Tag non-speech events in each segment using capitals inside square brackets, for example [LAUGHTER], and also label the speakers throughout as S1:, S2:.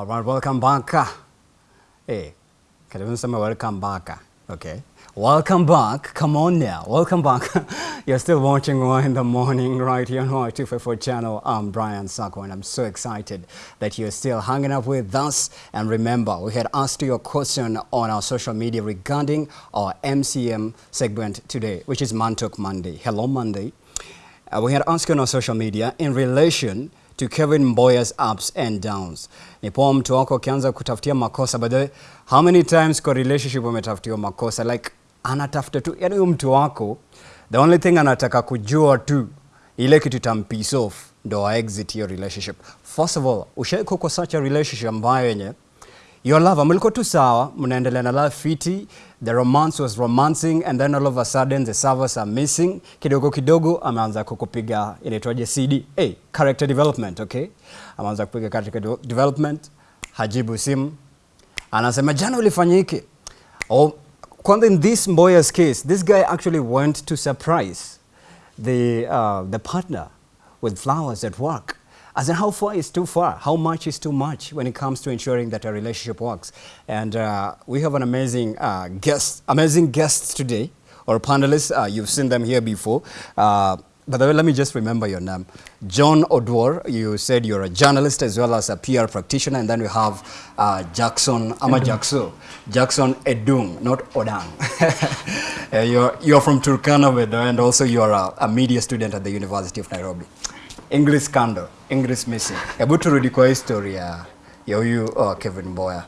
S1: All right, welcome back. Hey, say welcome back? Okay. Welcome back. Come on now. Welcome back. [LAUGHS] You're still watching One in the Morning right here on Y254 channel. I'm Brian Sako and I'm so excited that you're still hanging up with us. And remember, we had asked you a question on our social media regarding our MCM segment today, which is Mantok Monday. Hello Monday. Uh, we had asked you on our social media in relation to Kevin Mboya's ups and downs. Ni poa mtu wako akianza kutafutia makosa. By the way, how many times kwa relationship umetafutiwa makosa? Like anatafuta tu, yani huyo mtu wako the only thing anataka kujua tu ile kitu tam piece off ndo exit your relationship. First of all, ushaiko kwa such a relationship ambayo yenye your love mlikuwa tu sawa, mnaendelea na love fiti, the romance was romancing and then all of a sudden the servers are missing. Kidogo kidogo ameanza kukupiga inaitwaje CD, hey, character development, okay? Ameanza kupiga character de- development, hajibu simu, anasema jana ulifanyike. Oh, kwanza in this Mboya's case, this guy actually went to surprise the, uh, the partner with flowers at work. As in how far is too far? How much is too much when it comes to ensuring that a relationship works? And uh, we have an amazing uh, guest, amazing guests today, or panelists. Uh, you've seen them here before. Uh, by the way, let me just remember your name. John Odwar, you said you're a journalist as well as a PR practitioner. And then we have uh, Jackson, Ama Jackso, Jackson Edung, not Odang. [LAUGHS] Uh, you're, you're from Turkana, and also you're a, a media student at the University of Nairobi. English scandal, English missing. Hebu turudi kwa history ya ya huyu uh, Kevin Mboya.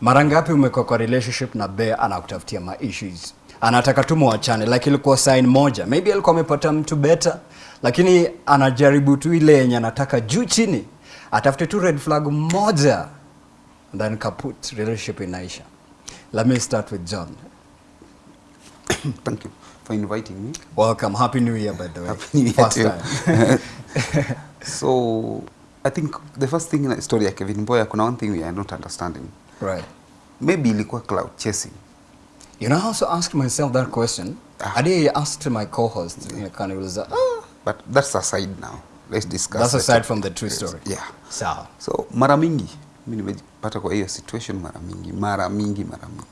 S1: Mara ngapi umekuwa kwa relationship na Bea anakutafutia ma issues? Anataka tu muachane like ilikuwa sign moja. Maybe alikuwa amepata mtu better lakini anajaribu tu ile yenye anataka juu chini. Atafute tu red flag moja and then kaput relationship inaisha. Let me start with John. [COUGHS]
S2: Thank you for inviting me.
S1: Welcome. Happy New Year by the way.
S2: Happy New Year
S1: First
S2: to you.
S1: time. [LAUGHS] [LAUGHS]
S2: So, I think the first thing in the story ya Kevin Boya, kuna one thing we are not understanding.
S1: right.
S2: Maybe ilikuwa cloud chasing.
S1: You know, I also asked myself that question.
S2: Ah.
S1: I did ask my co-host, Kaniuliza, ah,
S2: But that's aside now. Let's discuss.
S1: that's aside from the true story.
S2: Yeah.
S1: Sawa.
S2: So, mara mingi, mimi nimejipata kwa hiyo situation mara mingi, mara mingi, mara mingi.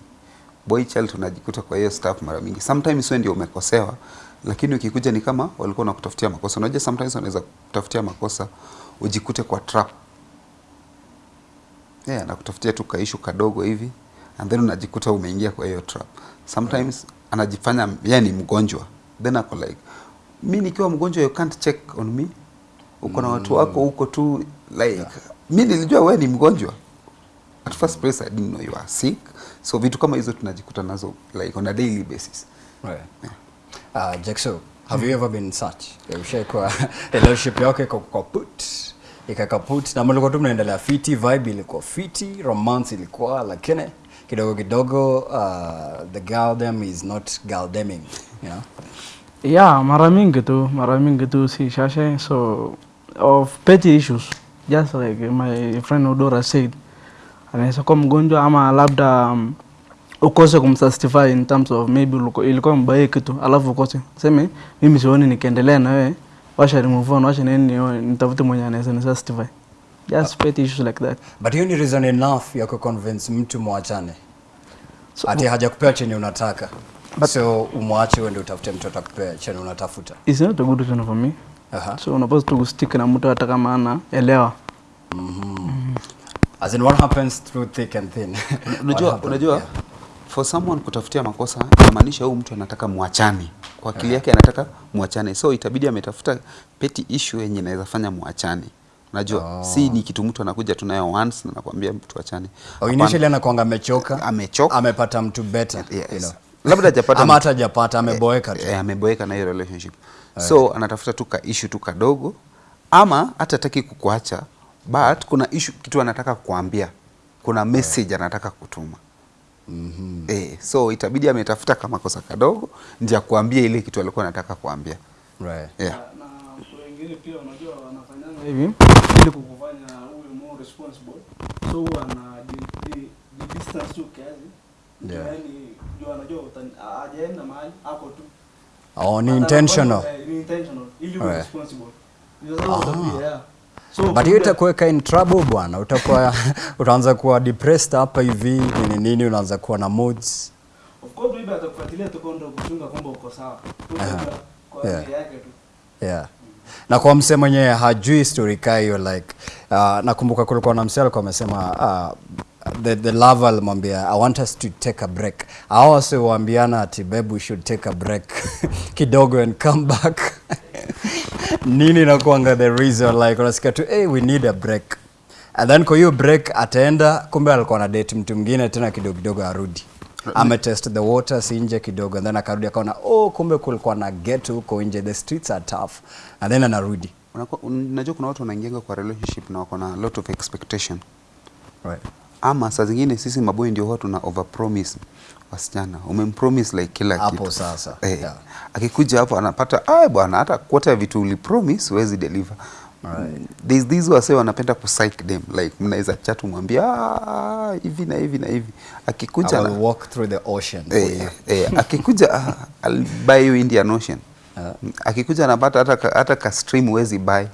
S2: Boy child tunajikuta kwa hiyo stuff mara mingi. Sometimes wewe ndio umekosewa, lakini ukikuja ni kama walikuwa wanakutafutia makosa. Unajua sometimes wanaweza kutafutia makosa ujikute kwa trap. Yeah, anakutafutia tu kaishu kadogo hivi and then unajikuta umeingia kwa hiyo trap. Sometimes anajifanya yeye ni mgonjwa. Then ako like mi nikiwa mgonjwa you can't check on me. Uko na watu wako huko tu like
S1: Yeah.
S2: mi nilijua wewe ni mgonjwa. At first place I didn't know you are sick. So vitu kama hizo tunajikuta nazo like on a daily basis.
S1: Right. Uh, Jackson, have you ever been such? Ushaikuwa relationship yako iko kaput ikakaput na mlikuwa tu mnaendelea fiti, vibe ilikuwa fiti, romance ilikuwa lakini kidogo kidogo uh, the girl them is not girl deming, you know?
S3: Yeah, mara mingi tu, mara mingi tu si shashe. So of petty issues, just like my friend Odora said, anaweza kuwa mgonjwa ama labda um, ukose kumsastify in terms of maybe uliko- ilikuwa mbaya kitu alafu ukose seme mimi sioni nikiendelea na wewe washa remove on washa nini nio- nitafute mwenye anaweza nisastify just petty issues like that
S1: But hiyo ni reason enough ya ku convince mtu mwachane.
S3: So-
S1: Ati hajakupea chenye unataka. but, so umwache uende utafute mtu atakupea chenye unatafuta.
S3: is not a good reason for me
S1: uh -huh.
S3: so unapaswa tu kustick na mtu hata kama ana elewa mm -hmm. mm -hmm.
S1: As in what happens through thick and thin.
S2: Unajua unajua
S1: Yeah.
S2: For someone kutafutia makosa inamaanisha huyu mtu anataka muachane. kwa akili yake anataka muachane. so itabidi ametafuta petty issue yenye inaweza fanya muachane. unajua
S1: Oh.
S2: si ni kitu mtu anakuja tunayo once na nakwambia mtu achane
S1: Oh, initially anakuanga amechoka.
S2: Amechoka.
S1: Amepata mtu better,
S2: Yes.
S1: you know.
S2: labda hajapata [LAUGHS]
S1: Ama hata hajapata ameboeka tu.
S2: eh, ameboeka na hiyo relationship so anatafuta tu ka issue tu kadogo ama hata hataki kukuacha but kuna issue kitu anataka kukuambia. kuna message anataka kutuma
S1: Mhm.
S2: eh, so itabidi ametafuta kama kosa kadogo ndio kuambia ile kitu alikuwa anataka kuambia
S1: Right.
S2: yeah.
S3: na wengine pia unajua wanafanyanga hivi ili kukufanya uwe more responsible so huwa ana di- di- di- distance tu kiasi
S1: Yeah.
S3: yani juu anajua utani- hajaenda mahali hapo tu
S1: Oh, ni intentional.
S3: eh, ni intentional ili uwe responsible Ndio sababu utakuwa, yeah. So,
S1: but hiyo itakuweka in trouble bwana utakuwa [LAUGHS] utaanza kuwa depressed hapa hivi nini nini unaanza kuwa na moods
S3: Of course maybe atakufuatilia tu kwenda kuchunga kwamba uko sawa. Kwa
S1: Yeah.
S3: ajili yake tu.
S1: yeah na kwa mse mwenyewe hajui story kaa hiyo like uh, nakumbuka kulikuwa na mse alikuwa amesema uh, the, the lover alimwambia i want us to take a break. Hao wase waambiana ati babe we should take a break. [LAUGHS] Kidogo and come back. [LAUGHS] Nini nakuanga the reason? Like unasikia tu hey, we need a break. And then kwa hiyo break ataenda kumbe alikuwa na date mtu mwingine tena kidogo kidogo arudi. Ametest the waters nje kidogo and then akarudi akaona oh kumbe kulikuwa na ghetto huko nje the streets are tough. And then anarudi.
S2: Unajua kuna watu wanaingianga kwa relationship na wako na lot of expectation.
S1: Right.
S2: Ama saa zingine sisi mabwe ndio huwa tuna overpromise wasichana umempromise like kila
S1: Hapo
S2: kitu
S1: sasa,
S2: eh,
S1: yeah.
S2: akikuja hapo anapata ah bwana hata ya vitu ulipromise huwezi deliver
S1: Right.
S2: These wase wanapenda kupsych them like mnaweza chat umwambia ah, hivi na hivi na hivi akikuja
S1: I
S2: na-
S1: walk through the ocean
S2: eh,
S1: you.
S2: eh, akikuja ah, I'll buy you Indian Ocean
S1: uh,
S2: akikuja anapata hata hata ka stream huwezi buy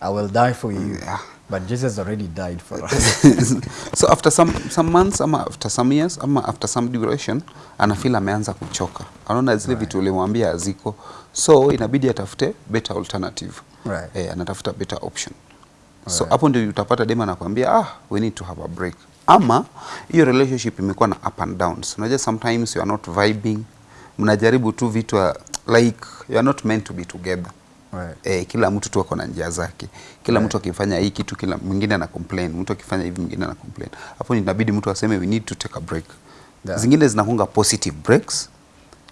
S1: I will die for you
S2: Yeah.
S1: But Jesus already died for us. [LAUGHS]
S2: So after some, some months ama after some years ama after some duration anafeel ameanza kuchoka. Anaona zile vitu ulimwambia haziko. So inabidi atafute better alternative.
S1: Right.
S2: eh, anatafuta better option. So hapo ndio utapata dema anakuambia ah we need to have a break. Ama hiyo relationship imekuwa na up and downs. Unajua sometimes you are not vibing. Mnajaribu tu vitu like you are not meant to be together
S1: right.
S2: E, kila mtu tu ako na njia zake kila
S1: Right.
S2: mtu akifanya hii kitu kila mwingine ana complain mtu akifanya hivi mwingine ana complain hapo inabidi mtu aseme we need to take a break
S1: Yeah.
S2: zingine zinakunga positive breaks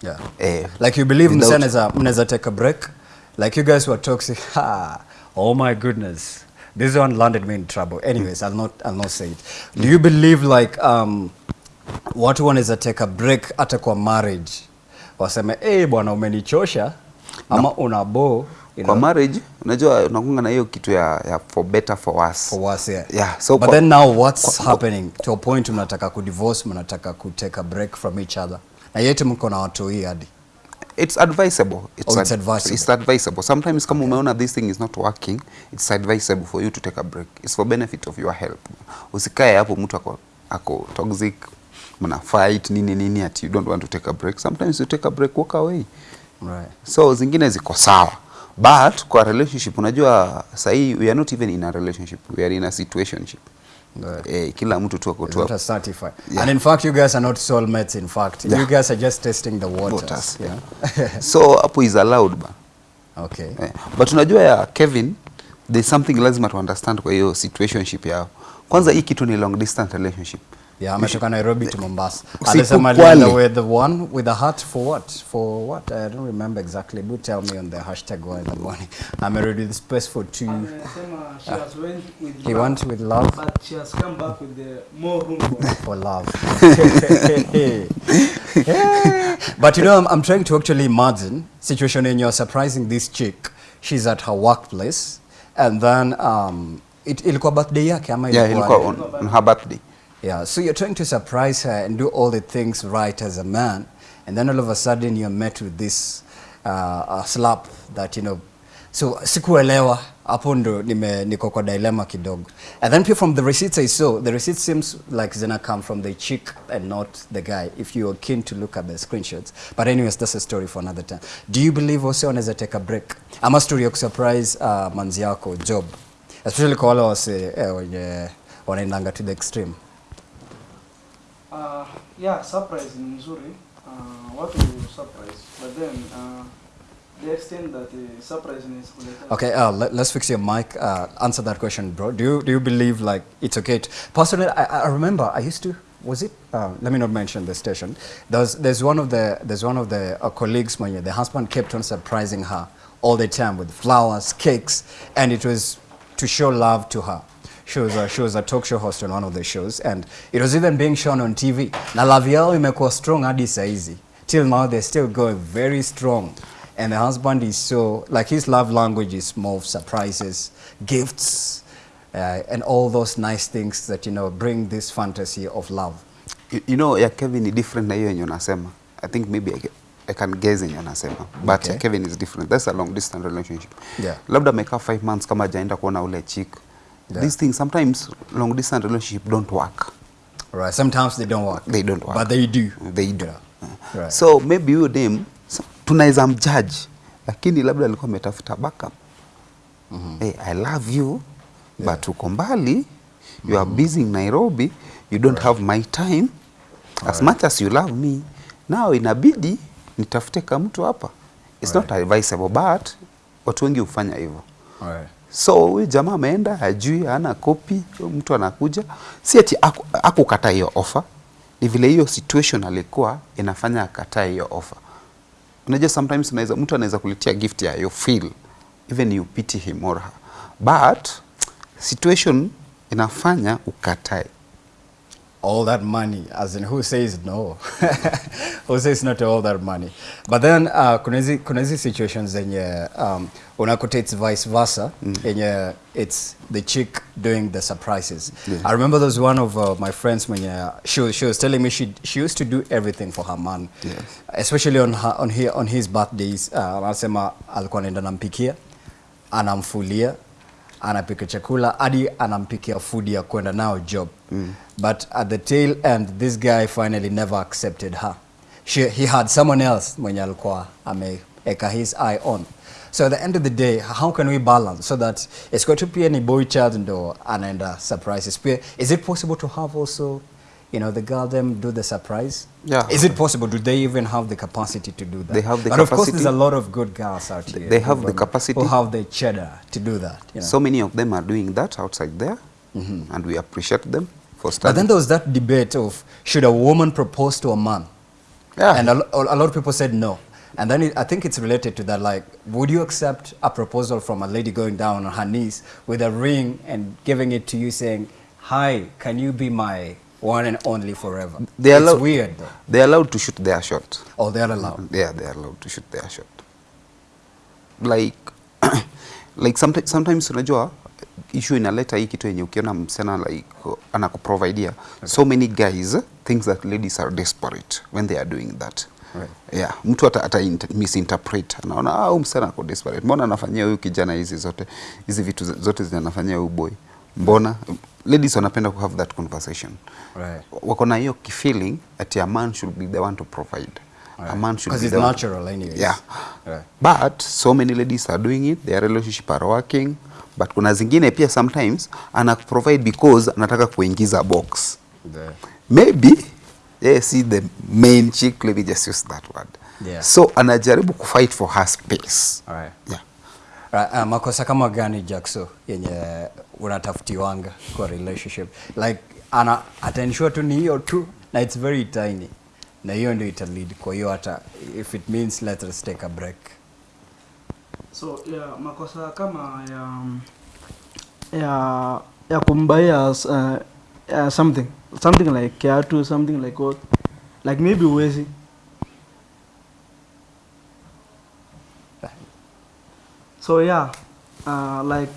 S1: Yeah.
S2: eh,
S1: Like you believe msee mnaweza take a break. Like you guys were toxic. [LAUGHS] Ha. Oh my goodness. This one landed me in trouble. Anyways, I'll not I'll not say it. Do you believe like um watu wanaweza take a break hata kwa marriage? Waseme, "Eh bwana umenichosha." Ama una bo, you
S2: kwa
S1: know,
S2: marriage unajua unakunga na hiyo kitu ya, ya for better for worse
S1: for worse, yeah.
S2: Yeah, so
S1: But
S2: kwa-
S1: then now what's
S2: kwa-
S1: happening to a point mnataka ku divorce, mnataka ku take a break from each other. Na yete mko na watu hii hadi.
S2: it's advisable it's,
S1: Oh, it's advisable.
S2: it's advisable sometimes kama okay. umeona this thing is not working it's advisable for you to take a break it's for benefit of your health usikae hapo mtu ako, ako toxic mna fight nini nini ati you don't want to take a break sometimes you take a break walk away
S1: Right.
S2: so zingine ziko sawa but kwa relationship unajua sahii we are not even in a relationship we are in a situationship
S1: Right.
S2: eh, kila mtu tu ako tu
S1: not a certified.
S2: Yeah.
S1: And in fact, you guys are not soulmates. In fact,
S2: Yeah.
S1: you guys are just testing the waters.
S2: Waters,
S1: Yeah. yeah. [LAUGHS]
S2: so hapo is allowed ba
S1: okay.
S2: Eh, but unajua ya Kevin there's something lazima to understand kwa hiyo situationship yao kwanza hii kitu ni long distance relationship
S1: Yeah, ametoka Nairobi to Mombasa. Alisema alienda with the one with the heart for what? For what? I don't remember exactly. But tell me on the hashtag one in the morning. I'm already the space for two.
S3: Amesema she has went with
S1: He
S3: love,
S1: went with love
S3: but she has come back with the more room for [LAUGHS]
S1: for love. Yeah. [LAUGHS] But you know, I'm, I'm trying to actually imagine situation when you're surprising this chick. She's at her workplace, and then um, it ilikuwa birthday yake ama
S2: yeah,
S1: ilikuwa-
S2: ilikuwa on, on her birthday
S1: Yeah, so you're trying to surprise her and do all the things right as a man, and then all of a sudden you're met with this uh, uh, slap that you know. So sikuelewa hapo ndo nime niko kwa dilemma kidogo. And then from the receipts I saw, the receipt seems like zina come from the chick and not the guy if you are keen to look at the screenshots. But anyways, that's a story for another time. Do you believe also unaweza take a break? Ama story ya kusurprise uh, manzi yako job. Especially kwa wale wase eh, wenye wanaendanga to the extreme.
S3: Uh, yeah, surprise ni mzuri. Uh, watu surprise. But then uh, the extent that the surprise is.
S1: Okay, uh, let, let's fix your mic. Uh, answer that question, bro. Do you do you believe like it's okay? To, personally, I, I remember I used to. Was it? Uh, let me not mention the station. There's there's one of the there's one of the uh, colleagues when the husband kept on surprising her all the time with flowers, cakes, and it was to show love to her. She was, a, she was a talk show host on one of the shows, and it was even being shown on TV. Na love yao imekuwa strong hadi saizi. Till now, they're still going very strong. And the husband is so, like his love language is more of surprises, gifts, uh, and all those nice things that, you know, bring this fantasy of love.
S2: you, you know ya Kevin ni different na hiyo yenye unasema I think maybe I, I can guess yenye unasema but
S1: Okay.
S2: Kevin is different that's a long distance relationship
S1: Yeah.
S2: labda amekaa 5 months kama hajaenda kuona ule chick
S1: Yeah.
S2: these things sometimes long distance relationship don't work
S1: Right. Sometimes they don't work.
S2: They don't work.
S1: But they do.
S2: they do
S1: Yeah. Right.
S2: so maybe huyo dem so, tunaweza mjudge lakini labda alikuwa ametafuta backup hey, i love you yeah. but uko mbali you mm -hmm. are busy in nairobi you don't right. have my time as right. much as you love me now inabidi nitafute kamtu hapa it's right. not advisable but watu wengi hufanya hivyo
S1: Right.
S2: So huyu jamaa ameenda ajui hana kopi mtu anakuja. Si ati aku- akukataa hiyo offer. Ni vile hiyo situation alikuwa inafanya akataa hiyo offer. Unajua sometimes unaweza mtu anaweza kulitia gift ya you feel even you pity him or her. But situation inafanya ukatae
S1: all that money as in who says no? [LAUGHS] Who says not all that money? But then uh, kuna hizi situations zenye um, unakuta it's vice versa yenye it's the chick doing the surprises.
S2: Yeah.
S1: i remember there was one of uh, my friends mwenye she, she was telling me she, she used to do everything for her man.
S2: Yes.
S1: especially on, her, on, here, on his birthdays. Uh, anasema alikuwa anaenda nampikia anamfulia anapika chakula hadi anampikia food ya kwenda nao job. Mm. But at the tail end this guy finally never accepted her. She, he had someone else mwenye alikuwa ameeka his eye on. So at the end of the day how can we balance so that it's going to be ni boy child ndo anaenda surprises? Pia is it possible to have also you know the girl them do the surprise?
S2: Yeah.
S1: is it possible? Do they even have the capacity to do that?
S2: They have the
S1: but of course
S2: capacity.
S1: there's a lot of good girls out here
S2: They have the capacity.
S1: who have the cheddar to do that you know?
S2: so many of them are doing that outside there. Mm-hmm. And we appreciate them for
S1: but then there was that debate of should a woman propose to a man?
S2: Yeah.
S1: and a, a lot of people said no. And then it, i think it's related to that like would you accept a proposal from a lady going down on her knees with a ring and giving it to you saying hi can you be my one and only forever?
S2: They
S1: it's
S2: allowed,
S1: weird though.
S2: they're allowed to shoot their shot.
S1: Oh they're allowed.
S2: Yeah they are allowed to shoot their shot. Like [COUGHS] like sometimes, sometimes unajua issue inaleta hii kitu yenye ukiona msichana like anakuprovidea so many guys thinks that ladies are desperate when they are doing that.
S1: Right.
S2: yeah mtu ata, ata misinterpret anaona ah msichana ako desperate. Mbona anafanyia huyu kijana hizi zote hizi vitu zote zinafanyia huyu boy? Mbona ladies wanapenda ku have that conversation.
S1: Right.
S2: wako na hiyo kifeeling ati a man should be the one to provide. A man should
S1: because
S2: be
S1: it's
S2: the one-
S1: natural anyways.
S2: Yeah.
S1: Right.
S2: but so many ladies are doing it. Their relationship are working but kuna zingine pia sometimes ana provide because anataka kuingiza box.
S1: The-
S2: maybe yeah, see the main chick let me just use that word.
S1: Yeah.
S2: so anajaribu kufight for her space.
S1: All right.
S2: yeah.
S1: Right, uh, makosa kama gani Jackso yenye unatafutiwanga kwa relationship? Like ana atensure tu ni hiyo tu na it's very tiny. Na hiyo ndio ita lead. Kwa hiyo hata if it means let us take a break
S3: so yeah, makosa kama ya ya ya kumbaia uh, uh, something something like kiatu something like what? Like maybe uwezi. So yeah uh, like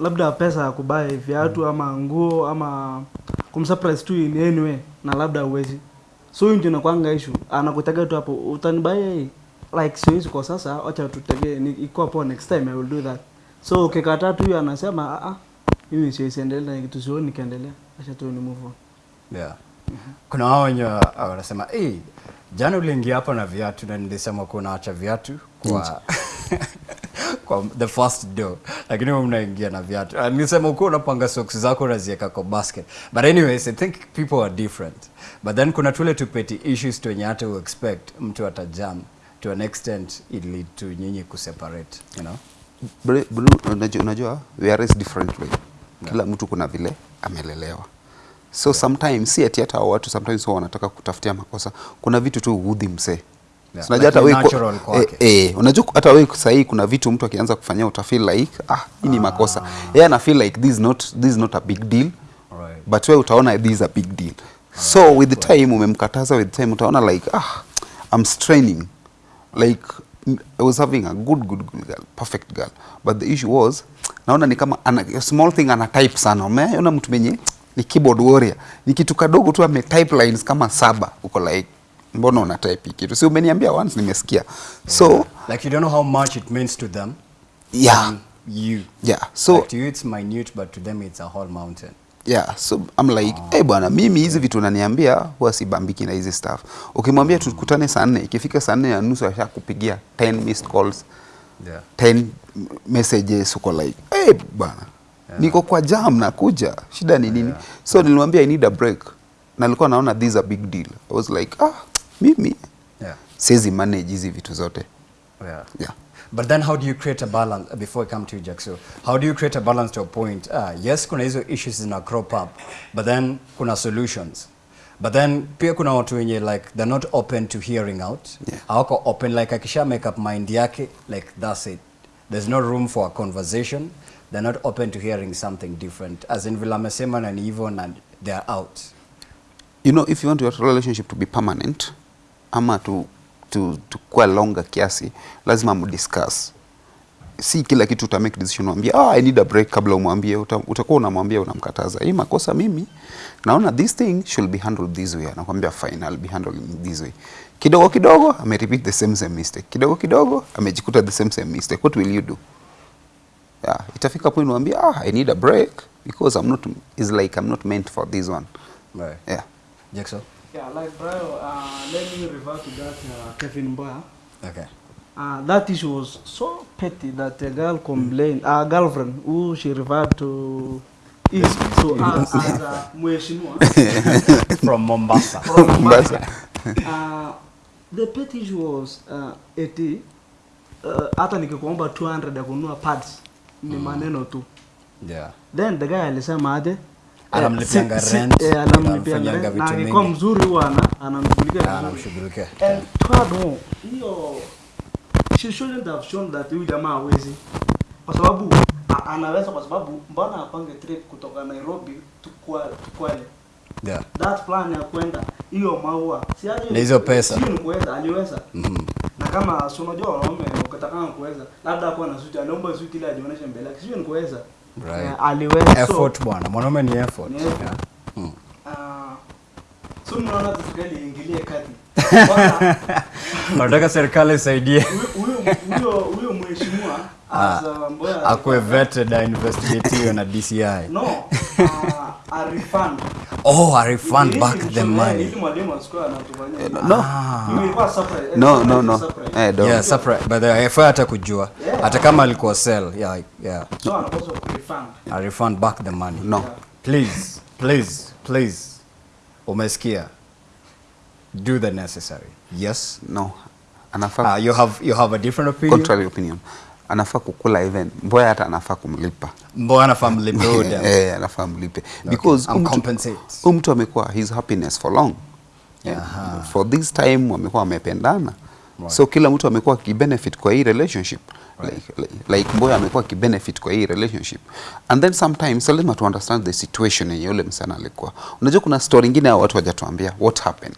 S3: labda pesa ya kubai viatu ama nguo ama kumsurprise tu in any way na labda uwezi. So hiyo ndio inakwanga ishu anakutaga tu hapo utanibaya hii like siwezi kwa sasa wacha tutegee ni ikuwa poa next time i will do that. So ukikataa tu anasema ah ah mimi siwezi endelea na kitu sioni nikaendelea, acha tu ni move on.
S1: Yeah. kuna wao wenye wanasema hey, jana uliingia hapa na viatu na nilisema kuwa unaacha viatu kwa [LAUGHS] kwa the first door. Lakini wewe mnaingia na viatu. Ah, nilisema ukuwa unapanga socks zako unaziweka kwa basket. But anyways i think people are different. But then kuna tule tupeti issues tu wenye hata expect mtu atajam to an extent it lead to nyinyi kuseparate you know?
S2: Blue, unajua, unajua we are raised differently kila mtu kuna vile amelelewa. So yeah. sometimes si ati hata watu sometimes wao wanataka kutafutia makosa. Kuna vitu tu udhi msee.
S1: Yeah,
S2: So unajua
S1: like
S2: hata wewe eh, eh, unajua hata wewe sahii kuna vitu mtu akianza kufanyia utafeel like ah hii ni ah. makosa. Yeye ana feel like this is not this is not a big deal.
S1: Right.
S2: but wewe utaona this is a big deal. Right. so with the time umemkataza with the time utaona like ah I'm straining like I was having a good good good girl perfect girl. But the issue was naona ni kama ana, a small thing ana type sana. Umeona mtu mwenye ni keyboard warrior. Ni kitu kadogo tu ame type lines kama saba. Uko like mbona una type hii kitu? Si umeniambia once nimesikia. So
S1: like you don't know how much it means to them.
S2: Yeah.
S1: You.
S2: Yeah, so
S1: like to you it's minute, but to them it's a whole mountain.
S2: Yeah so I'm like hey bwana mimi hizi vitu unaniambia huwa sibambiki na hizi stuff ukimwambia tukutane saa nne ikifika saa nne na nusu ashakupigia 10 missed calls
S1: Yeah.
S2: 10 messages uko like hey bwana Yeah. niko kwa jam nakuja shida ni nini Yeah. so nilimwambia i need a break na nilikuwa naona this is a big deal i was like ah mimi
S1: Yeah.
S2: siwezi manage hizi vitu zote
S1: Yeah.
S2: yeah
S1: But then how do you create a balance, uh, before I come to you, Jackson, how do you create a balance to a point? Ah, yes, kuna hizo issues zina crop up, but then kuna solutions. But then pia kuna watu wenye like they're not open to hearing out.
S2: Yeah.
S1: Hawako open like akisha make up mind yake like that's it. There's no room for a conversation. They're not open to hearing something different. As in vile amesema na ni hivyo na they're out.
S2: you know if you want your relationship to be permanent ama to, to, to kuwa longer kiasi lazima mdiscuss si kila kitu uta make decision mwambie ah, I need a break kabla umwambie uta, utakuwa unamwambia unamkataza. Hii makosa mimi naona this thing should be handled this way. Anakuambia fine I'll be handling this way. Kidogo kidogo ame repeat the same same mistake. Kidogo kidogo amejikuta the same same mistake. What will you do? Yeah, itafika point mwambie ah, I need a break because I'm not is like I'm not meant for this one.
S1: Right.
S2: yeah.
S1: Jackson?
S3: Yeah, like bro, uh, let me revert to that uh, Kevin.
S1: Okay.
S3: Uh, that issue was so petty that a girl complained, a girlfriend who she referred to is to us as a mheshimiwa [LAUGHS]
S1: From Mombasa.
S3: from
S2: Mombasa.
S3: uh, the petty issue was uh, eti uh, hata nikikuomba 200 ya kununua pads ni maneno tu
S1: Yeah.
S3: then the guy alisema aje
S1: Anamlipianga
S3: eh,
S1: rent,
S3: eh, anamlipianga na
S1: mingi.
S3: mzuri huwa ana- anamshughulikia
S1: Ah, anamshughulikia.
S3: And furthermore, hiyo she shouldn't have shown that huyu jamaa hawezi kwa sababu anaweza kwa sababu mbona apange trip kutoka Nairobi tukwale
S1: Yeah.
S3: that plan ya kwenda hiyo maua si
S1: Na hizo pesa.
S3: kuweza aliweza
S1: Mhm.
S3: na kama si unajua wanaume ukitaka kuweza labda akuwa na suti aliomba suti ile ajionyeshe mbele yake sio ni kuweza
S1: Right.
S3: Aliweza
S1: effort bwana mwanaume ni effort
S3: Ni
S1: yeah. mm.
S3: Ah, so mnaona tu serikali iingilie kati [LAUGHS]
S1: nataka serikali isaidie
S3: huyo huyo huyo mheshimiwa as a Mboya
S1: akwe vetted na investigatiwe na DCI
S3: no uh, [LAUGHS] a refund
S1: oh I refund
S3: Ili
S1: back the money
S3: ili mwalimu anatufanyia
S2: no.
S3: Hiyo ilikuwa surprise.
S2: no no no. eh, don't.
S1: yeah surprise. But the FI hata kujua.
S3: Yeah.
S1: hata kama alikuwa sell yeah yeah.
S3: So anapaswa refund.
S1: I refund back the money.
S2: No.
S1: Please please please. Umesikia? Do the necessary. Yes?
S2: No. Anafaa
S1: uh, you have you have a different opinion?
S2: Contrary opinion anafaa kukula even. Mboya hata anafaa kumlipa.
S1: Mboya anafaa mlipe. [LAUGHS]
S2: Eh, anafaa mlipe. Because um mtu- amekuwa his happiness for long.
S1: Aha.
S2: for this time wamekuwa wamependana.
S1: Right.
S2: so kila mtu amekuwa akibenefit kwa hii relationship. Like, like, like mboya amekuwa kibenefit kwa hii relationship. And then sometimes so lazima tu understand the situation yenye yule msana alikuwa. Unajua kuna story ingine hao watu wajatuambia what happened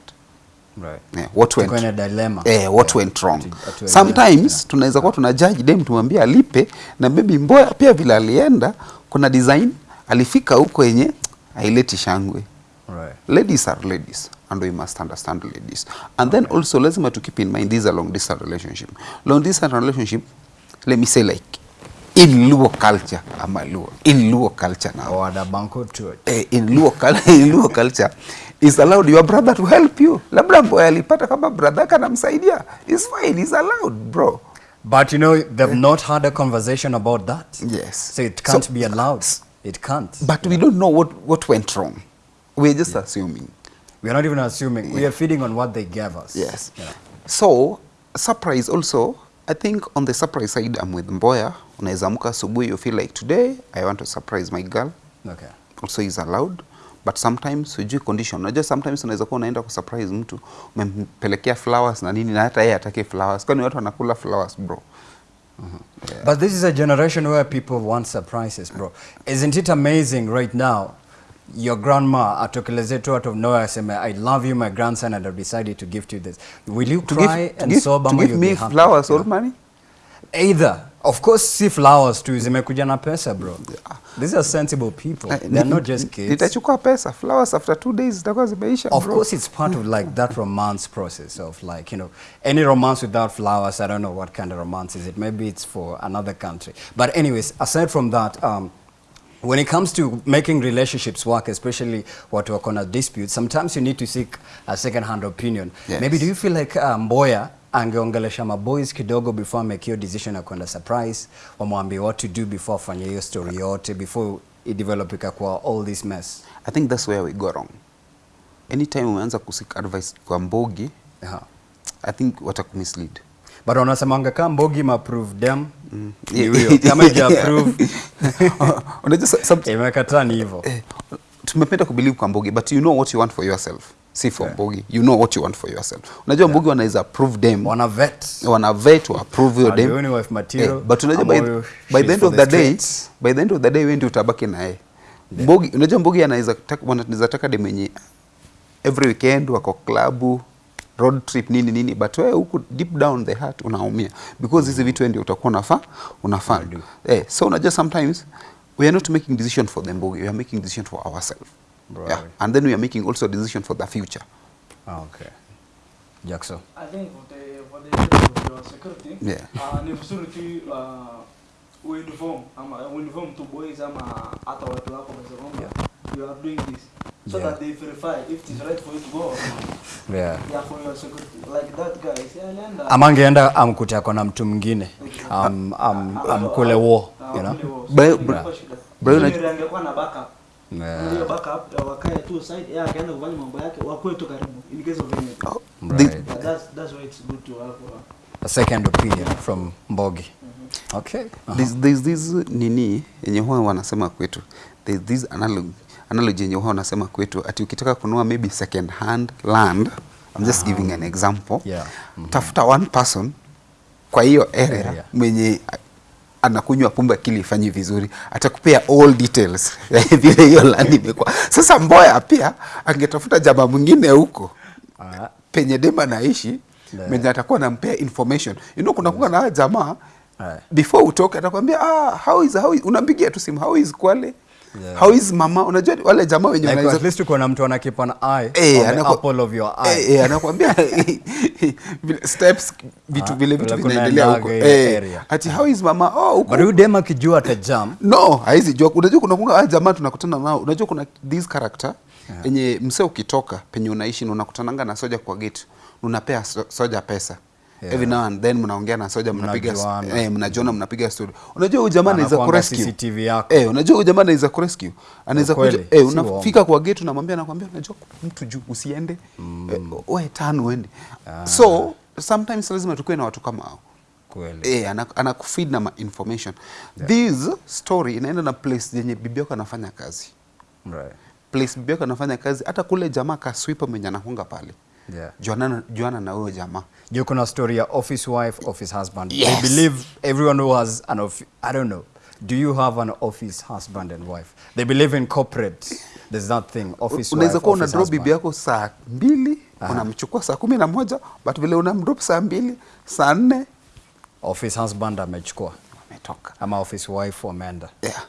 S1: right.
S2: Yeah, what
S1: Tuko
S2: went
S1: in a dilemma.
S2: eh, what
S1: Yeah.
S2: went wrong?
S1: Atu-
S2: sometimes
S1: Yeah.
S2: tunaweza kuwa tuna judge dem tumwambie alipe na maybe mboya pia vile alienda kuna design alifika huko yenye haileti shangwe.
S1: Right.
S2: Ladies are ladies and we must understand ladies. And then also lazima to keep in mind this is a long distance relationship. Long distance relationship let me say like in luo culture ama luo in luo culture now.
S1: Oh, the banco church
S2: eh, in luo, cul- [LAUGHS] in luo culture is allowed your brother to help you labda mboya alipata kama brother yake anamsaidia It's fine it's allowed bro
S1: But you know, they've not had a conversation about that.
S2: Yes.
S1: So it can't
S2: So-
S1: be allowed. It can't.
S2: but we don't know what what went wrong we're just yeah. assuming
S1: We're not even assuming. Yeah. We are feeding on what they gave us.
S2: Yes.
S1: Yeah.
S2: So surprise also, I think on the surprise side I'm with Mboya. Unaweza amka asubuhi you feel like today I want to surprise my girl.
S1: Okay.
S2: Also is allowed. But sometimes hujui condition. Unajua sometimes unaweza kuwa unaenda kusurprise mtu, umempelekea flowers na nini na hata yeye atake flowers. Kwani watu wanakula flowers bro? Yeah.
S1: But this is a generation where people want surprises, bro. Isn't it amazing right now? Your grandma atokeleze tu out of nowhere aseme, I love you, my grandson, and I've decided to gift you this. Will you
S2: To
S1: cry
S2: give,
S1: and
S2: give,
S1: sob ama
S2: give
S1: you'll
S2: me
S1: be happy?
S2: flowers
S1: Yeah.
S2: or money?
S1: Either Of course, si flowers tu zimekuja na pesa bro. These are sensible people.
S2: They
S1: They're not just kids.
S2: Nitachukua pesa flowers after two days zitakuwa zimeisha bro.
S1: Of course, it's part of like that romance process of like, you know, any romance without flowers, I don't know what kind of romance is it. Maybe it's for another country. But anyways, aside from that, um, when it comes to making relationships work, especially what work on a dispute, sometimes you need to seek a second-hand opinion.
S2: Yes.
S1: Maybe do you feel like uh, Mboya angeongelesha maboys kidogo before make your decision ya kwenda surprise, wamwambie what to do before afanye hiyo story yote, before idevelop ikakuwa all this mess?
S2: I think that's where we go wrong. Anytime umeanza kusik advice kwa Mbogi,
S1: uh -huh.
S2: I think watakumislead.
S1: but wanasemanga kama mbogi maprove dem
S2: Mm.
S1: yeah. huyo kama ija approve [LAUGHS] [LAUGHS]
S2: Unajua
S1: imekataa ni hivyo
S2: eh, tumependa kubelieve kwa Mbogi but you know what you want for yourself. Si for
S1: Yeah.
S2: Mbogi, you know what you want for yourself. Unajua yeah. Mbogi wanaweza approve them.
S1: wana vet
S2: wana vet to approve
S1: your them. wife material,
S2: Eh, but unajua by, by the end of
S1: the
S2: the day by the end of the day wewe ndio utabaki na yeye Mbogi unajua Mbogi anaweza wanaweza taka dem yenye every weekend wako klabu road trip nini nini but wewe huku deep down the heart unaumia because hizi vitu ndio utakuwa unafaa
S1: Unadu.
S2: eh so unajua sometimes we are not making decision for the Mbogi we are making decision for ourselves
S1: Right.
S2: yeah. And then we are making also a decision for the future.
S1: Ah, okay. Jackson.
S3: I think for the for the of security,
S2: Yeah.
S3: uh, ni vizuri tu uh, to ama uh, boys ama hata watu wako room, yeah. you are doing this. So
S1: Yeah.
S3: that they verify if it is right for you to go or not.
S1: yeah.
S3: Yeah, for your security. Like that guy, is yeah,
S1: ama angeenda amkute ako na mtu mwingine. Am, am, amkule wo
S3: war,
S1: you know?
S3: Bro, bro,
S2: bro,
S3: bro,
S2: bro-
S3: bro, bro,
S2: bro,
S3: Lakini
S2: unaj-
S3: angekuwa na backup.
S1: Yeah.
S3: Hiyo backup ya wakae tu side, yeye akaenda kufanya mambo yake, wakuwe tu karibu in case of anything.
S2: oh,
S1: Right.
S3: Yeah, that's that's why it's good to have uh,
S1: a second opinion from mbogi okay uh-huh.
S2: This nini yenye huwa wanasema kwetu there's this analogy, analogy yenye huwa wanasema kwetu ati ukitaka kununua maybe second hand land I'm just giving an example
S1: Yeah. mm -hmm.
S2: tafuta one person kwa hiyo area,
S1: yeah.
S2: mwenye a- anakunywa pombe akili ifanyi vizuri atakupea all details [LAUGHS] ya vile hiyo land imekuwa. Sasa mboya pia angetafuta jamaa mwingine huko
S1: Ah,
S2: penye dema naishi
S1: menye
S2: mwenye atakuwa nampea information. You know kuna kuwa na jamaa
S1: Aye.
S2: before utoke atakwambia ah, how is, how is, unampigia tu simu how is kwale
S1: Yeah.
S2: how is mama? Unajua wale jamaa wenye
S1: like
S2: wanaweza-
S1: at least uko na mtu anakipa keep an eye
S2: hey,
S1: on the
S2: anaku-
S1: apple of your eye.
S2: Eh, hey, anakuambia [LAUGHS] steps vitu
S1: Ah,
S2: vile vitu vinaendelea huko. eh, ati how is mama? Oh huko
S1: but huyu dem akijua atajam
S2: no haizi jua. Unajua kuna kuna jamaa tunakutana nao. Unajua kuna this character enye msee ukitoka penye unaishi na unakutananga na soja kwa gate. Unapea soja pesa
S1: Yeah.
S2: every now and then mnaongea na soja mnapiga eh, mnajiona mnapiga story. Unajua huyu jamaa anaweza kurescue.
S1: CCTV yako.
S2: eh unajua huyu jamaa anaweza kurescue. Anaweza kuja eh unafika kwa gate unamwambia anakuambia unajua mtu juu usiende. Eh, wewe tano uende. So sometimes lazima tukue na watu kama hao.
S1: Kweli.
S2: Eh, ana- anakufeed na information. Yeah. this story inaenda na place yenye bibi yako anafanya kazi.
S1: Right.
S2: Place bibi yako anafanya kazi hata kule jamaa kaswipa mwenye anakunga pale
S1: yeah.
S2: Juana, juana na huyo jamaa.
S1: Juu kuna story ya office wife office husband.
S2: Yes.
S1: I believe everyone who has an office i don't know. Do you have an office husband and wife? They believe in corporate. There's that thing office
S2: unaweza
S1: wife
S2: kuwa una
S1: office
S2: drop bibi yako saa mbili
S1: Aha.
S2: unamchukua saa kumi na moja but vile unamdrop saa mbili saa nne.
S1: Office husband amechukua.
S2: Ametoka.
S1: Ama office wife ameenda
S2: yeah.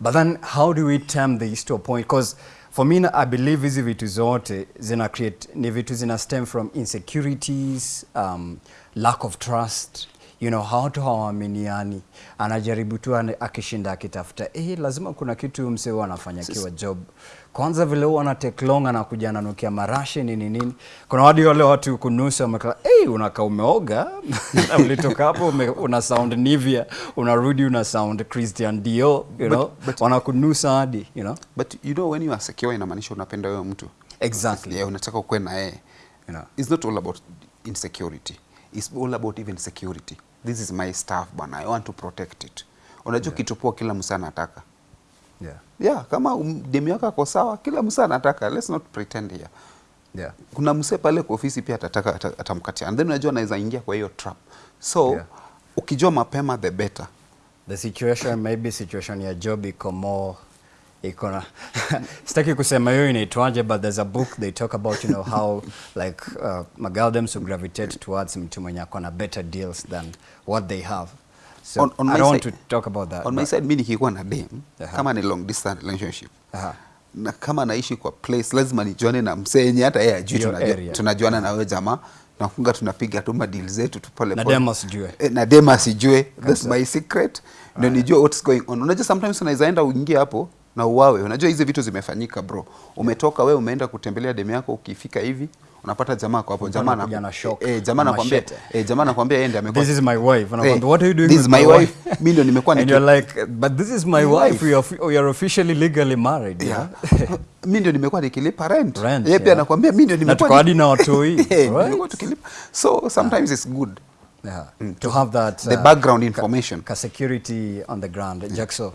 S1: but then how do we term this to a point? Because for me i believe hizi vitu zote zina create ni vitu zina stem from insecurities um, lack of trust you know watu hawaaminiani. Anajaribu tu akishinda akitafuta eh, lazima kuna kitu msee anafanya kiwa job kwanza vile huwa anatake long anakuja ananukia marashi nini nini. Kuna wadi wale watu kunusa wamekaa hey, unakaa umeoga? [LAUGHS] Na ulitoka hapo una sound Nivea unarudi una sound Christian Dior you know.
S2: but-
S1: wanakunusa hadi you know.
S2: But you know when you are secure inamaanisha unapenda huyo mtu.
S1: Exactly.
S2: Yeah, unataka ukuwe na yeye.
S1: You know.
S2: It's not all about insecurity. It's all about even security. This is my stuff bana i want to protect it. Unajua
S1: Yeah.
S2: kitu poa kila msa anataka
S1: yeah.
S2: Yeah kama um, demu yako ako sawa kila msa anataka. Let's not pretend here.
S1: Yeah.
S2: Kuna mse pale kwa ofisi pia atataka ata- atamkatia. And then unajua anaweza ingia kwa hiyo trap. So
S1: Yeah.
S2: ukijua mapema the better.
S1: The situation maybe situation ya job iko more iko na [LAUGHS] sitaki kusema hiyo inaitwaje but there's a book they talk about you know how [LAUGHS] like uh, magaldems who gravitate towards mtu mwenye ako na better deals than what they have So
S2: On- on
S1: I don't want to talk about that.
S2: on my side mi nikikuwa na dem
S1: Aha.
S2: kama ni long distance relationship
S1: uh -huh.
S2: na kama naishi kwa place lazima nijuane na msenye hata yeye ajui
S1: Your
S2: tunajua-
S1: area.
S2: tunajuana na wewe jamaa nakunga tunapiga tu madili zetu tu pole
S1: Na
S2: pole. Eh, na dem asijue that's my secret ndio nijue what's going on unajua sometimes unaweza enda uingie hapo na uwawe unajua hizi vitu zimefanyika bro umetoka we umeenda kutembelea dem yako ukifika hivi unapata jamaa kwa hapo jamaa eh, jamaa
S1: anakuambia
S2: eh, jamaa anakwambia yeye ndiye amekuwa
S1: This is my wife. And I'm
S2: Eh,
S1: what are you doing
S2: this is my wife. Mimi ndio nimekuwa
S1: And you're like, but this is my wife. We are, we are officially legally married.
S2: Yeah.
S1: Yeah. [LAUGHS]
S2: mi ndio nimekuwa nikilipa rent,
S1: Rent,
S2: yeye pia anakuambia mimi ndio nimekuwa
S1: na hadi na watoi, [LAUGHS]
S2: hii
S1: right?
S2: tukilipa so sometimes it's good
S1: yeah. To have that
S2: the
S1: uh,
S2: background information
S1: ka security on the ground. Jackso,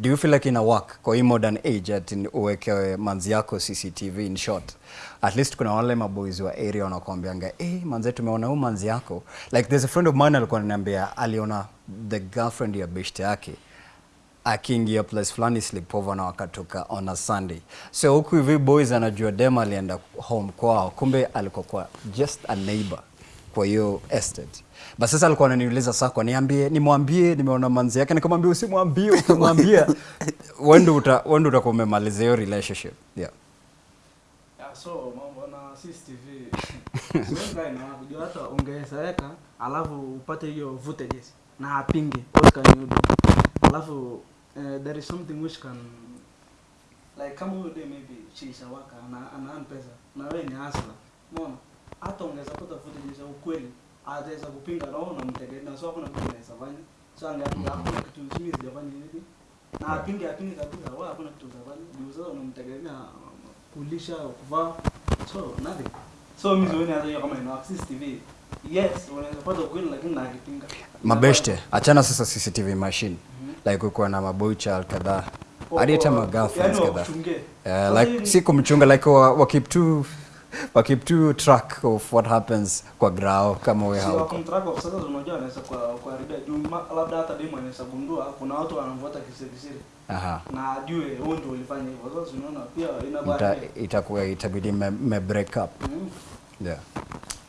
S1: do you feel like ina work kwa hii modern age at in- uwekewe manzi yako CCTV in short? At least kuna wale maboys wa area wanakuambianga, eh, manze tumeona huyu manzi yako. Like there's a friend of mine alikuwa ananiambia aliona the girlfriend ya beshte yake akiingia place fulani sleepover na wakatoka on a Sunday. So huku hivi boys anajua dem alienda home kwao, kumbe alikuwa kwa just a neighbor kwa hiyo estate. But sasa alikuwa ananiuliza sasa, kwa niambie, nimwambie nimeona manzi yake, nikamwambia usimwambie, ukimwambia [LAUGHS] wewe ndio utakuwa umemaliza hiyo relationship. Yeah.
S3: So mambo na CCTV siwezi kaa na kujua hata ungeweza weka alafu upate hiyo footages na apinge Oscar you alafu uh, there is something which can like kama huyo day maybe chisha waka na ana pesa. Na wewe ni hasla umeona? Hata ungeweza pata footage za ukweli ataweza kupinga na wewe unamtegemea so hakuna kitu anaweza fanya. So angeapiga hakuna kitu mimi sijafanya hivi. Na apinge apinge kabisa wewe hakuna kitu utafanya ndio sasa unamtegemea kulisha kuvaa so nothing so mimi sioni hata kama ina access TV yes unaweza pata ukweli lakini na akipinga
S1: Mabeshte, achana sasa CCTV machine. Like uko na maboycha kadhaa. Hadi hata ma girlfriends
S3: yani
S1: kadhaa. like si kumchunga like wa, wa keep to wa keep to track of what happens kwa grao kama
S3: wewe
S1: hauko.
S3: track of sasa unajua anaweza kwa kuharibia juu labda hata demo anaweza gundua kuna watu wanamfuata kisiri
S1: Aha.
S3: na ajue wewe ndio ulifanya hivyo sasa unaona pia
S1: ina
S3: inabaria
S1: itakuwa itabidi me, me break up.
S3: mm.
S1: Yeah.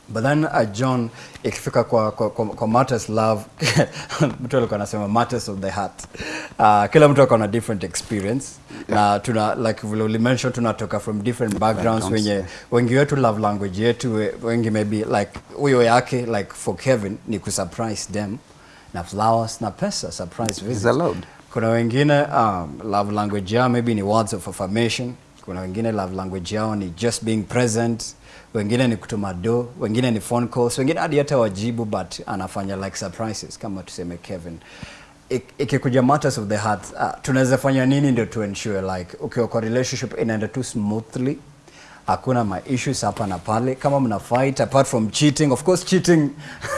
S1: But then uh, John ikifika kwa, kwa, kwa, kwa matters love [LAUGHS] mtu alikuwa anasema matters of the heart. Uh, kila mtu ako na different experience na tuna like vile ulimention tunatoka from different backgrounds wenye wengi wetu love language yetu wengi maybe like huyo yake like for Kevin ni kusurprise them na flowers na pesa surprise visit.
S2: allowed.
S1: Kuna wengine um, love language yao maybe ni words of affirmation. Kuna wengine love language yao ni just being present. Wengine ni kutuma do, wengine ni phone calls, wengine hadi hata wajibu but anafanya like surprises kama tuseme Kevin. Ik- Ikikuja matters of the heart, uh, tunaweza fanya nini ndio to ensure like ukiwa kwa relationship inaenda tu smoothly hakuna ma issues hapa na pale kama mna fight apart from cheating of course cheating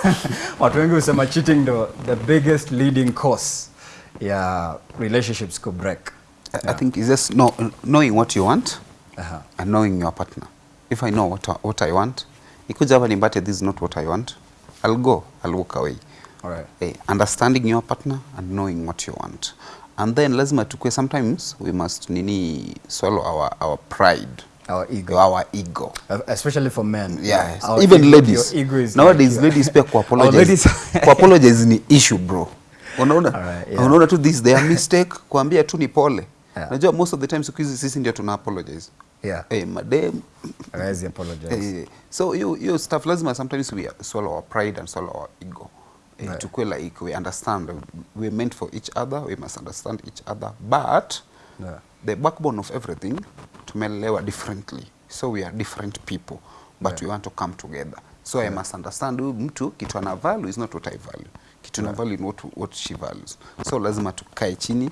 S1: [LAUGHS] watu wengi husema cheating ndo the biggest leading cause ya relationships ku break
S2: I, I think it's just know, knowing what you want
S1: uh -huh.
S2: and knowing your partner. If I know what, I- what I want, ikuja hapa nimbate this is not what I want, I'll go, I'll walk away.
S1: All
S2: right. Hey, understanding your partner and knowing what you want. And then lazima tukue sometimes we must nini swallow our, our pride.
S1: Our ego.
S2: Our ego.
S1: especially for men
S2: Yes.
S1: Our
S2: Even
S1: ego-
S2: ladies.
S1: your ego is
S2: Nowadays
S1: like-
S2: ladies pia [LAUGHS] kuapologize. kuapologize [LAUGHS] ni issue bro. Unaona?
S1: Alright, yeah.
S2: Unaona tu this their mistake [LAUGHS] kuambia tu ni pole.
S1: Yeah.
S2: Najua most of the time siku hizi sisi ndio tuna apologize.
S1: yeah
S2: Eh, madem
S1: hawezi apologize
S2: hey, so hiyo hiyo stuff lazima sometimes we swallow our pride and swallow our ego hey,
S1: Right.
S2: tukue like we understand we meant for each other we must understand each other but
S1: Yeah.
S2: the backbone of everything tumelewa differently so we are different people but
S1: Yeah.
S2: we want to come together so yeah. I must understand huyu mtu kitu ana value is not what I value kitu na value not what, what she values so lazima tukae chini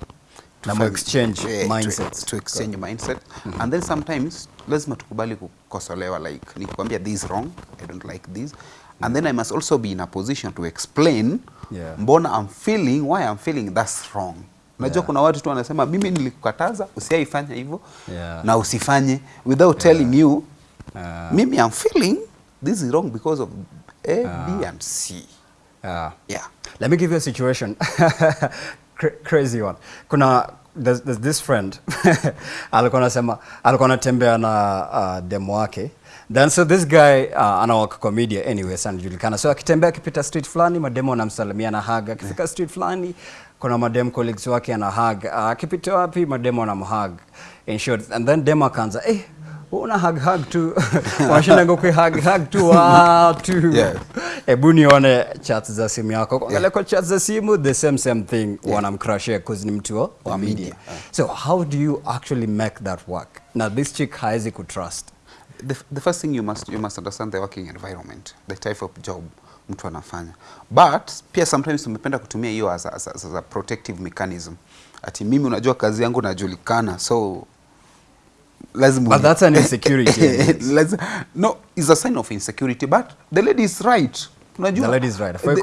S1: Na mu-exchange
S2: eh,
S1: mindsets.
S2: to exchange mindset and then sometimes lazima tukubali kukosolewa like nikwambia this wrong i don't like this and then i must also be in a position to explain
S1: Yeah.
S2: mbona i'm feeling why i'm feeling that's wrong unajua
S1: Yeah.
S2: kuna watu tu wanasema mimi nilikukataza usiaifanya hivyo
S1: Yeah.
S2: na usifanye without yeah. telling you
S1: yeah.
S2: mimi i'm feeling this is wrong because of a b and c
S1: yeah
S2: yeah
S1: Let me give you a situation. [LAUGHS] Cra- crazy one. Kuna there's, there's this friend [LAUGHS] alikuwa anasema alikuwa anatembea na uh, demo wake. Then so this guy uh, anawaka comedia anyway anyways anajulikana. So akitembea akipita street fulani mademo anamsalimia na hug. Akifika street fulani kuna madem colleagues wake ana hug. Uh, akipita wapi mademo anamhug. In short and then demo akaanza eh una hug hug tu. [LAUGHS] Washinda ngokwe hug hug tu. Watu hebu yeah. nione chats za simu yako. Kuangalia kwa chats za simu the same same thing. Wanamcrashia cause ni mtu wa- media, media. So how do you actually make that work? Na this chick haezi kutrust
S2: the, the first thing you must, you must understand the working environment the type of job mtu anafanya. But pia sometimes tumependa kutumia hiyo as a, as, as a protective mechanism. Ati mimi unajua kazi yangu najulikana so lazima
S1: But that's an insecurity. [LAUGHS]
S2: No is a sign of insecurity but the lady is right unajua
S1: The lady is right.
S2: Eh,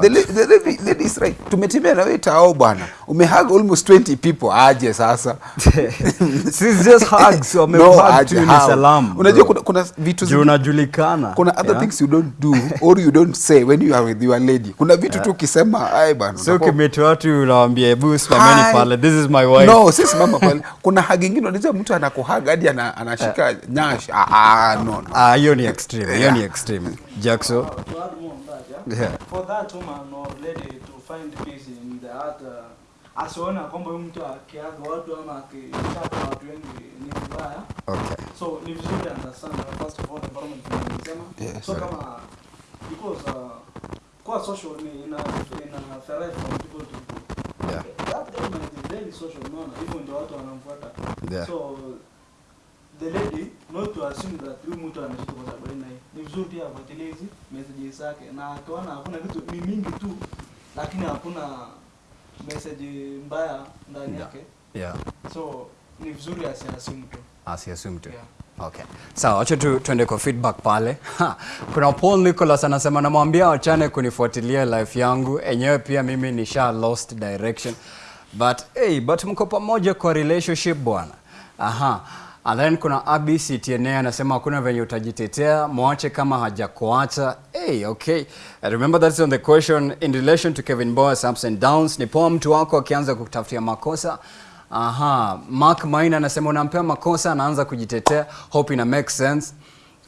S2: the, the lady, lady is right tumetembea na wewe tao bwana. Umehug almost 20 people. Aje sasa? [LAUGHS]
S1: It's just hugs, wamehug tu ni salamu,
S2: unajua kuna, kuna vitu zi-
S1: unajulikana.
S2: kuna other
S1: yeah?
S2: things you don't do or you don't say when you are with your lady. Kuna vitu tu ukisema ai
S1: watu hebu simameni pale. This is my wife.
S2: No si simama pale. Kuna hag ingine unajua mtu anakuhag hadi anashika nyash. Ah, ah, no.
S1: Ah, hiyo ni extreme hiyo ni extreme jackso
S3: To add more on that, yeah?
S1: Yeah.
S3: For that woman or lady to find peace in the heart, uh, asione kwamba huyu mtu akiaga watu ama akichapa watu wengi ni vibaya.
S1: okay
S3: So ni vizuri understand uh, first of all environment tunasema.
S2: Yeah,
S3: so
S2: right.
S3: kama because uh, kwa social ni ina ina thrive from people to people.
S1: Yeah.
S3: That government is very social unaona hivyo ndio watu wanamfuata.
S1: Yeah.
S3: So the lady not to assume that huyu mtu anashika kwa sababu hii. Ni vizuri pia afuatilie hizi messages zake na akiona hakuna vitu ni mingi tu lakini hakuna message mbaya ndani yake.
S1: yeah
S3: So ni vizuri asiassume tu.
S1: asiassume tu
S3: Yeah.
S1: Okay. Sawa, so, acha tu tuende kwa feedback pale. Ha, kuna Paul Nicholas anasema namwambia wachane kunifuatilia life yangu. Enyewe pia mimi nisha lost direction. But hey, but mko pamoja kwa relationship bwana. Aha. Then kuna Abi CTNA anasema hakuna venye utajitetea, mwache kama hajakuacha. Hey, okay. I remember that's on the question in relation to Kevin Boas ups and downs. Ni poa mtu wako akianza kutafutia makosa Aha, Mark Maina anasema unampea makosa anaanza kujitetea. Hope ina make sense.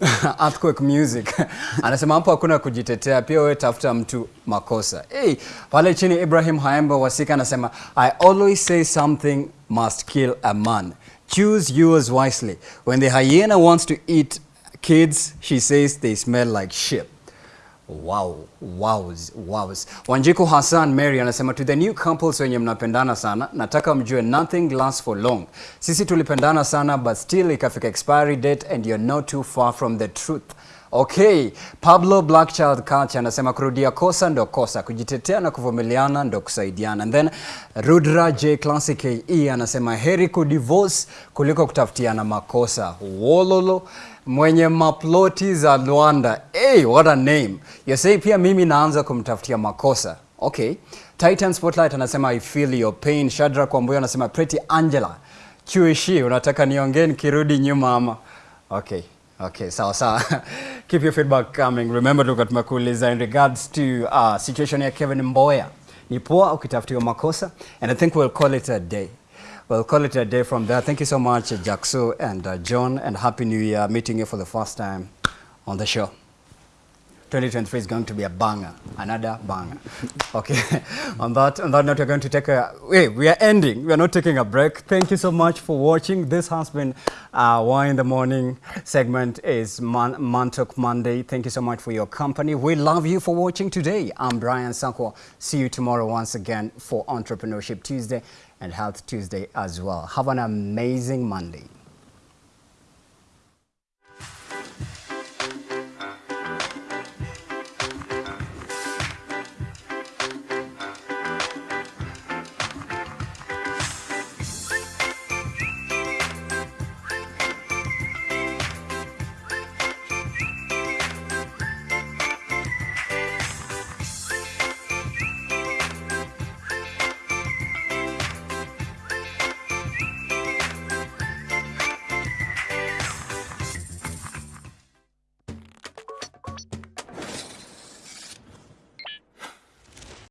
S1: [LAUGHS] Earthquake music [LAUGHS] anasema hapo hakuna kujitetea, pia wewe tafuta mtu makosa. Hey, pale chini Ibrahim Haemba Wasika anasema I always say something must kill a man. Choose yours wisely. When the hyena wants to eat kids, she says they smell like shit. Wow, wows, wows. Wanjiku Hassan Mary anasema to the new couples wenye mnapendana sana, nataka mjue nothing lasts for long. Sisi tulipendana sana but still ikafika expiry date and you're not too far from the truth. Okay, Pablo Blackchild Kacha anasema kurudia kosa ndo kosa, kujitetea na kuvumiliana ndo kusaidiana. And then Rudra J Classic KE anasema heri kudivorce kuliko kutafutiana makosa. Wololo mwenye maploti za Luanda. Hey, what a name. Yosei pia mimi naanza kumtafutia makosa. Okay. Titan Spotlight anasema I feel your pain. Shadrack Wambuyo anasema Pretty Angela. Chuishi unataka niongee nikirudi nyuma ama? Okay. Okay, sawa sawa. [LAUGHS] Keep your feedback coming. Remember dokat makuliza in regards to uh, situation ya Kevin Mboya. Ni poa ukitafutiwa makosa and I think we'll call it a day. We'll call it a day from there. Thank you so much, Jackso and uh, John, and Happy New Year meeting you for the first time on the show. 2023 is going to be a banger, another banger. Okay, [LAUGHS] on that on that note, we're going to take a wait. We are ending. We are not taking a break. Thank you so much for watching. This has been uh, Why in the Morning segment is Man Mantok Monday. Thank you so much for your company. We love you for watching today. I'm Brian Sanko. See you tomorrow once again for Entrepreneurship Tuesday and Health Tuesday as well. Have an amazing Monday.